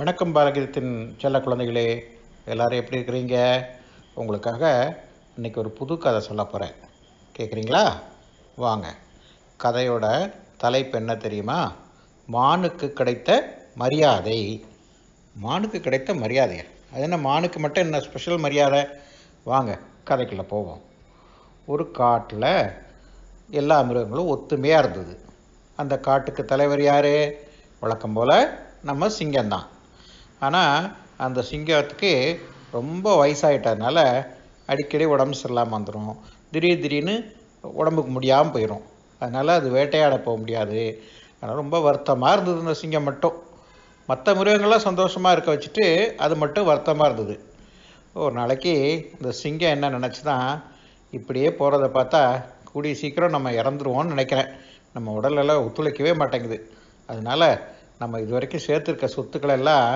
வணக்கம் பாரகிதத்தின் செல்ல குழந்தைகளே எல்லாரும் எப்படி இருக்கிறீங்க? உங்களுக்காக இன்னைக்கு ஒரு புது கதை சொல்ல போகிறேன் கேட்குறீங்களா வாங்க. கதையோட தலைப்பு என்ன தெரியுமா? மானுக்கு கிடைத்த மரியாதை. மானுக்கு கிடைத்த மரியாதை. அது என்ன மானுக்கு மட்டும் என்ன ஸ்பெஷல் மரியாதை? வாங்க கதைக்குள்ளே போவோம். ஒரு காட்டில் எல்லா மிருகங்களும் ஒத்துமையாக இருந்தது. அந்த காட்டுக்கு தலைவர் யார்? வழக்கம் போல் நம்ம சிங்கம்தான். ஆனால் அந்த சிங்கத்துக்கு ரொம்ப வயசாயிட்டதுனால அடிக்கடி உடம்பு சரியில்லாமல் வந்துடும் திடீர் திடீர்னு உடம்புக்கு முடியாமல் போயிடும் அதனால் அது வேட்டையாட போக முடியாது. அதனால் ரொம்ப வருத்தமாக இருந்தது இந்த சிங்கம் மட்டும். மற்ற மிருகங்கள்லாம் சந்தோஷமாக இருக்க வச்சுட்டு அது மட்டும் வருத்தமாக இருந்தது. ஒரு நாளைக்கு இந்த சிங்கம் என்ன நினச்சிதான் இப்படியே போகிறத பார்த்தா கூடிய சீக்கிரம் நம்ம இறந்துருவோம்னு நினைக்கிறேன். நம்ம உடலெல்லாம் ஒத்துழைக்கவே மாட்டேங்குது. அதனால் நம்ம இது வரைக்கும் சேர்த்துருக்க சொத்துக்களை எல்லாம்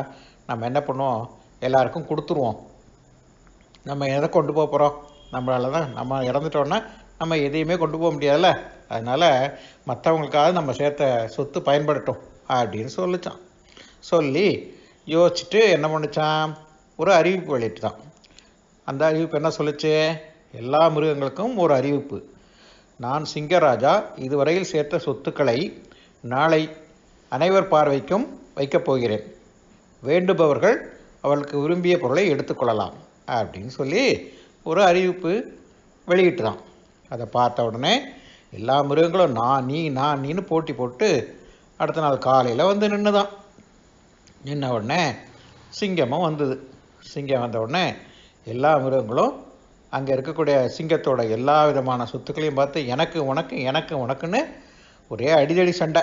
நம்ம என்ன பண்ணுவோம்? எல்லாருக்கும் கொடுத்துருவோம். நம்ம எதை கொண்டு போக போகிறோம் நம்மளால தான் நம்ம இறந்துட்டோன்னா நம்ம எதையுமே கொண்டு போக முடியாதுல்ல? அதனால் மற்றவங்களுக்காவது நம்ம சேர்த்த சொத்து பயன்படட்டும் அப்படின்னு சொல்லிச்சான். சொல்லி யோசிச்சுட்டு என்ன பண்ணிச்சான்? ஒரு அறிவிப்பு வெளியிட்டுதான். அந்த அறிவிப்பு என்ன சொல்லிச்சு? எல்லா மிருகங்களுக்கும் ஒரு அறிவிப்பு. நான் சிங்கராஜா இதுவரையில் சேர்த்த சொத்துக்களை நாளை அனைவர் பார்வைக்கும் வைக்கப் போகிறேன். வேண்டுபவர்கள் அவளுக்கு விரும்பிய பொருளை எடுத்துக்கொள்ளலாம் அப்படின்னு சொல்லி ஒரு அறிவிப்பு வெளியிட்டு தான் அதை பார்த்த உடனே எல்லா மிருகங்களும் நான் நீ நான் நீன்னு போட்டி போட்டு அடுத்த நாள் காலையில் வந்து நின்றுதான் நின்ன உடனே சிங்கமும் வந்தது. சிங்கம் வந்த உடனே எல்லா மிருகங்களும் அங்கே இருக்கக்கூடிய சிங்கத்தோட எல்லா விதமான சொத்துக்களையும் பார்த்து எனக்கு உனக்கு எனக்கு உனக்குன்னு ஒரே அடிதடி சண்டை.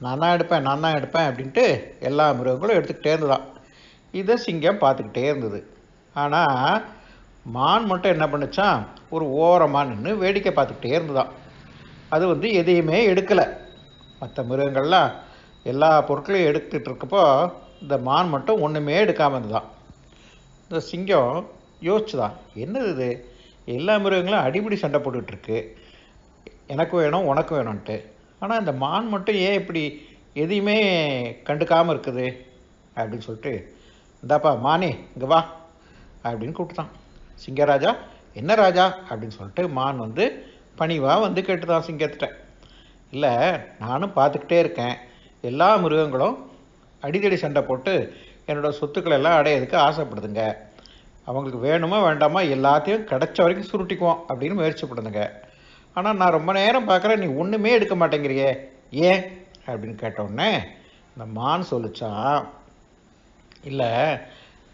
நான் தான் எடுப்பேன் நான் தான் எடுப்பேன் அப்படின்ட்டு எல்லா மிருகங்களும் எடுத்துக்கிட்டே இருந்ததான். இதை சிங்கம் பார்த்துக்கிட்டே இருந்தது. ஆனால் மான் மட்டும் என்ன பண்ணுச்சான் ஒரு ஓரமாக நின்று வேடிக்கை பார்த்துக்கிட்டே இருந்ததான். அது வந்து எதையுமே எடுக்கலை. மற்ற மிருகங்கள்லாம் எல்லா பொருட்களையும் எடுத்துகிட்டு இருக்கப்போ இந்த மான் மட்டும் ஒன்றுமே எடுக்காமல் இருந்ததான். இந்த சிங்கம் யோசிச்சுதான் என்னது இது? எல்லா மிருகங்களும் அடிப்படி சண்டை போட்டுட்ருக்கு எனக்கு வேணும் உனக்கு வேணும்ன்ட்டு. ஆனால் இந்த மான் மட்டும் ஏன் இப்படி எதையுமே கண்டுக்காமல் இருக்குது? அப்படின்னு சொல்லிட்டு இந்தாப்பா மானே இங்கே வா அப்படின்னு கூப்பிட்டான் சிங்கராஜா என்ன ராஜா? அப்படின்னு சொல்லிட்டு மான் வந்து பணிவாக வந்து கேட்டுதான் சிங்கத்திட்ட. இல்லை நானும் பார்த்துக்கிட்டே இருக்கேன். எல்லா மிருகங்களும் அடிதடி சண்டை போட்டு என்னோடய சொத்துக்களை எல்லாம் அடையிறதுக்கு ஆசைப்படுதுங்க. அவங்களுக்கு வேணுமா வேண்டாமா எல்லாத்தையும் கிடைச்ச வரைக்கும் சுருட்டிக்குவோம் அப்படின்னு முயற்சி பண்ணுதுங்க. ஆனால் நான் ரொம்ப நேரம் பார்க்குறேன் நீ ஒன்றுமே எடுக்க மாட்டேங்கிறியே. ஏன்? அப்படின்னு கேட்டோடனே இந்த மான் சொல்லிச்சான் இல்லை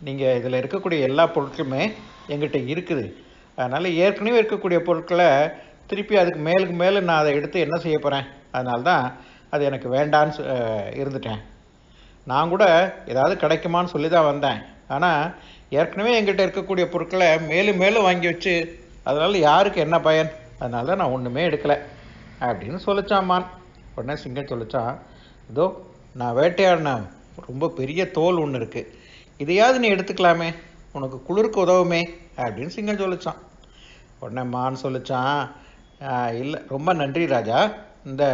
நீங்கள் இதில் இருக்கக்கூடிய எல்லா பொருட்களுமே எங்கிட்ட இருக்குது. அதனால் ஏற்கனவே இருக்கக்கூடிய பொருட்களை திருப்பி அதுக்கு மேலுக்கு மேலே நான் அதை எடுத்து என்ன செய்ய போகிறேன் அதனால தான் அது எனக்கு வேண்டான்னு சொ- இருந்துட்டேன். நான் கூட ஏதாவது கிடைக்குமான்னு சொல்லி தான் வந்தேன். ஆனால் ஏற்கனவே எங்கிட்ட இருக்கக்கூடிய பொருட்களை மேலும் மேலும் வாங்கி வச்சு அதனால் யாருக்கு என்ன பயன்? அதனால தான் நான் ஒன்றுமே எடுக்கலை அப்படின்னு சொல்லிச்சான் உடனே சிங்கம் சொல்லிச்சான் இதோ நான் வேட்டையாடின ரொம்ப பெரிய தோல் ஒன்று இருக்குது இதையாவது நீ எடுத்துக்கலாமே. உனக்கு குளிருக்கு உதவுமே அப்படின்னு சிங்கம் சொல்லிச்சான். உடனே மான் சொல்லிச்சான் இல்லை ரொம்ப நன்றி ராஜா. இந்த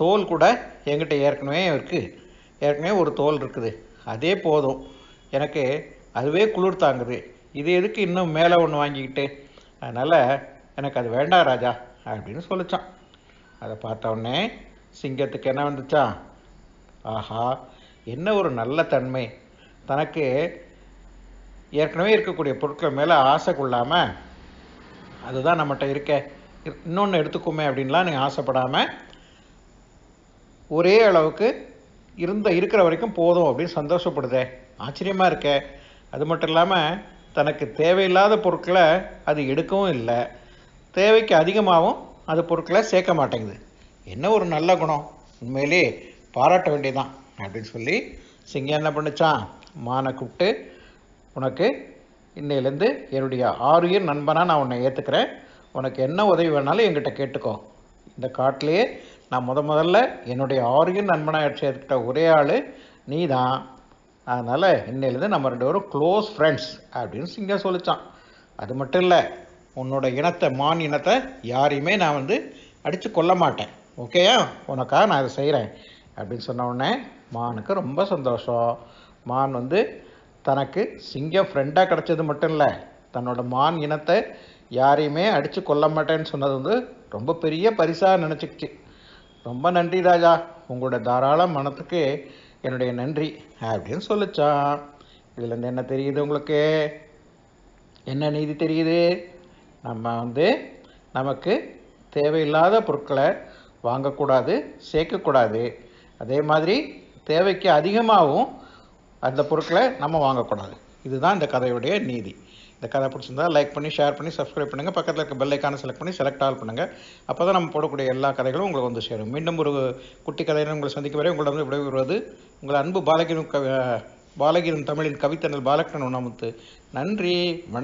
தோல் கூட என்கிட்ட ஏற்கனவே இருக்குது ஏற்கனவே ஒரு தோல் இருக்குது. அதே போதும். எனக்கு அதுவே குளிர் தாங்குது. இது எதுக்கு இன்னும் மேலே ஒன்று வாங்கிக்கிட்டு? அதனால் எனக்கு அது வேண்டாம் ராஜா அப்படின்னு சொல்லிச்சான். அதை பார்த்த உடனே சிங்கத்துக்கு என்ன வந்துச்சா? ஆஹா என்ன ஒரு நல்ல தன்மை. தனக்கு ஏற்கனவே இருக்கக்கூடிய பொருட்கள் மேலே ஆசை கொள்ளாமல் அதுதான் நம்மகிட்ட இருக்க. இன்னொன்று எடுத்துக்குமே அப்படின்லாம் நீங்கள் ஆசைப்படாமல் ஒரே அளவுக்கு இருந்த இருக்கிற வரைக்கும் போதும் அப்படின்னு சந்தோஷப்படுதே. ஆச்சரியமாக இருக்கே. அது மட்டும் இல்லாமல் தனக்கு தேவையில்லாத பொருட்களை அது எடுக்கவும் இல்லை. தேவைக்கு அதிகமாகவும் அது பொருட்களை சேர்க்க மாட்டேங்குது. என்ன ஒரு நல்ல குணம்? உண்மையிலே பாராட்ட வேண்டியதான் அப்படின்னு சொல்லி சிங்கம் என்ன பண்ணுச்சான்? மானை கூப்பிட்டு உனக்கு இன்னையிலேருந்து என்னுடைய ஆறுயிர் நண்பனாக நான் உன்னை ஏற்றுக்கிறேன் உனக்கு என்ன உதவி வேணாலும் என்கிட்ட கேட்டுக்கோ. இந்த காட்டிலேயே நான் முத முதல்ல என்னுடைய ஆறுயிர் நண்பனாக சேர்த்துக்கிட்ட ஒரே ஆள் நீ தான் அதனால் இன்னையிலேருந்து நம்ம ரெண்டு பேரும் க்ளோஸ் ஃப்ரெண்ட்ஸ் அப்படின்னு சிங்கம் சொல்லிச்சான். அது மட்டும் இல்லை உன்னோட இனத்தை மான் இனத்தை யாரையுமே நான் வந்து அடித்து கொல்ல மாட்டேன். ஓகேயா உனக்காக நான் இதை செய்கிறேன் அப்படின்னு சொன்ன உடனே மானுக்கு ரொம்ப சந்தோஷம். மான் வந்து தனக்கு சிங்கம் ஃப்ரெண்டாக கிடச்சது மட்டும் இல்லை தன்னோட மான் இனத்தை யாரையுமே அடித்து கொல்ல மாட்டேன்னு சொன்னது வந்து ரொம்ப பெரிய பரிசாக நினச்சிக்கிச்சு. ரொம்ப நன்றி ராஜா. உங்களோட தாராள மனத்துக்கு என்னுடைய நன்றி அப்படின்னு சொல்லிச்சான். இதுலேருந்து என்ன தெரியுது உங்களுக்கு? என்ன நீதி தெரியுது? நம்ம வந்து நமக்கு தேவையில்லாத பொருட்களை வாங்கக்கூடாது சேர்க்கக்கூடாது. அதே மாதிரி தேவைக்கு அதிகமாகவும் அந்த பொருட்களை நம்ம வாங்கக்கூடாது. இதுதான் இந்த கதையுடைய நீதி. இந்த கதை பிடிச்சிருந்தா லைக் பண்ணி ஷேர் பண்ணி சப்ஸ்கிரைப் பண்ணுங்கள் பக்கத்தில் இருக்க பெல் ஐக்கானை செலக்ட் பண்ணி செலக்ட் ஆல் பண்ணுங்கள் அப்போ தான் நம்ம போடக்கூடிய எல்லா கதைகளும் உங்களுக்கு வந்து சேரும். மீண்டும் ஒரு குட்டி கதையினர் உங்களை சந்திக்க வரை உங்களை வந்து விடைபெறுவது உங்கள் அன்பு பாலகிரும் கவி பாலகிரும் தமிழின் கவித்தனல் பாலகிரன் உணமுத்து நன்றி வணக்கம்.